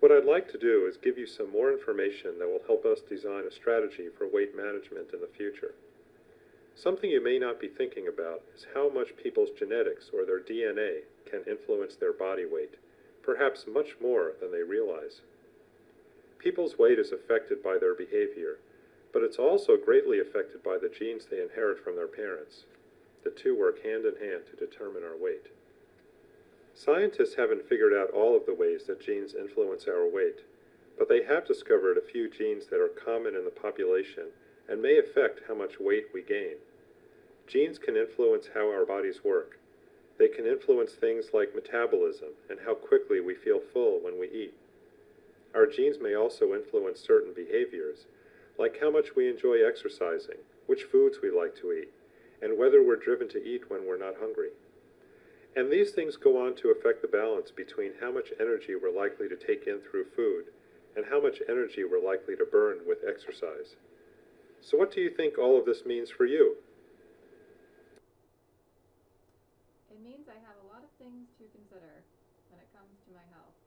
What I'd like to do is give you some more information that will help us design a strategy for weight management in the future. Something you may not be thinking about is how much people's genetics or their DNA can influence their body weight, perhaps much more than they realize. People's weight is affected by their behavior, but it's also greatly affected by the genes they inherit from their parents. The two work hand in hand to determine our weight. Scientists haven't figured out all of the ways that genes influence our weight, but they have discovered a few genes that are common in the population and may affect how much weight we gain. Genes can influence how our bodies work. They can influence things like metabolism and how quickly we feel full when we eat. Our genes may also influence certain behaviors, like how much we enjoy exercising, which foods we like to eat, and whether we're driven to eat when we're not hungry. And these things go on to affect the balance between how much energy we're likely to take in through food and how much energy we're likely to burn with exercise. So what do you think all of this means for you? It means I have a lot of things to consider when it comes to my health.